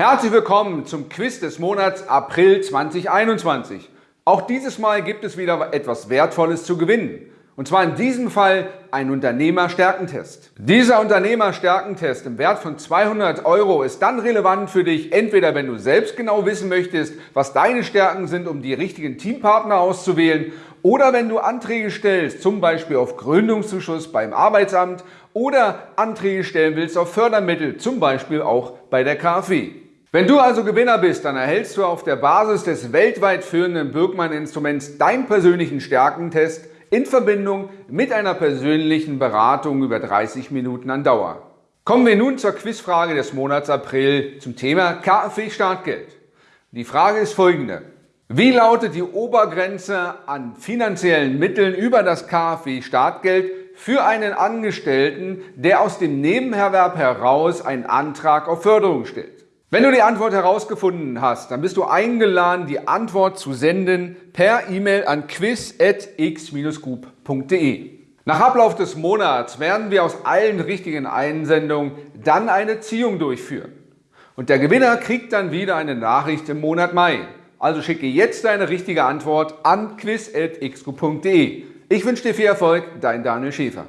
Herzlich willkommen zum Quiz des Monats April 2021. Auch dieses Mal gibt es wieder etwas Wertvolles zu gewinnen. Und zwar in diesem Fall ein Unternehmerstärkentest. Dieser Unternehmerstärkentest im Wert von 200 Euro ist dann relevant für dich, entweder wenn du selbst genau wissen möchtest, was deine Stärken sind, um die richtigen Teampartner auszuwählen, oder wenn du Anträge stellst, zum Beispiel auf Gründungszuschuss beim Arbeitsamt oder Anträge stellen willst auf Fördermittel, zum Beispiel auch bei der KfW. Wenn du also Gewinner bist, dann erhältst du auf der Basis des weltweit führenden Birkmann-Instruments deinen persönlichen Stärkentest in Verbindung mit einer persönlichen Beratung über 30 Minuten an Dauer. Kommen wir nun zur Quizfrage des Monats April zum Thema KfW Startgeld. Die Frage ist folgende. Wie lautet die Obergrenze an finanziellen Mitteln über das KfW Startgeld für einen Angestellten, der aus dem Nebenerwerb heraus einen Antrag auf Förderung stellt? Wenn du die Antwort herausgefunden hast, dann bist du eingeladen, die Antwort zu senden per E-Mail an quiz.x-group.de. Nach Ablauf des Monats werden wir aus allen richtigen Einsendungen dann eine Ziehung durchführen. Und der Gewinner kriegt dann wieder eine Nachricht im Monat Mai. Also schicke jetzt deine richtige Antwort an quiz.xgroup.de. Ich wünsche dir viel Erfolg, dein Daniel Schäfer.